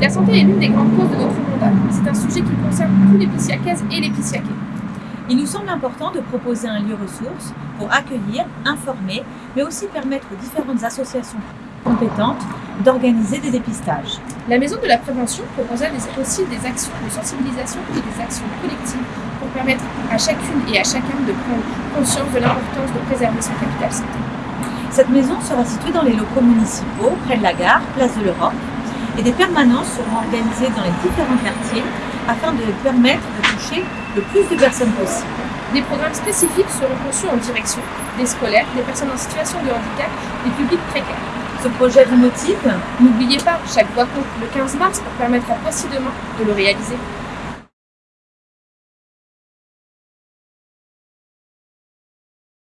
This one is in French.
La santé est l'une des grandes causes de notre mandat. C'est un sujet qui concerne tous les Pissiacaises et les Pissiacais. Il nous semble important de proposer un lieu ressource pour accueillir, informer, mais aussi permettre aux différentes associations compétentes d'organiser des dépistages. La Maison de la Prévention proposera aussi des actions de sensibilisation et des actions collectives pour permettre à chacune et à chacun de prendre conscience de l'importance de préserver son capital santé. Cette maison sera située dans les locaux municipaux, près de la gare, place de l'Europe, et des permanences seront organisées dans les différents quartiers afin de permettre de toucher le plus de personnes possible. Des programmes spécifiques seront conçus en direction des scolaires, des personnes en situation de handicap, des publics précaires. Ce projet vous motive N'oubliez pas, chaque voix compte le 15 mars pour permettre à demain de le réaliser.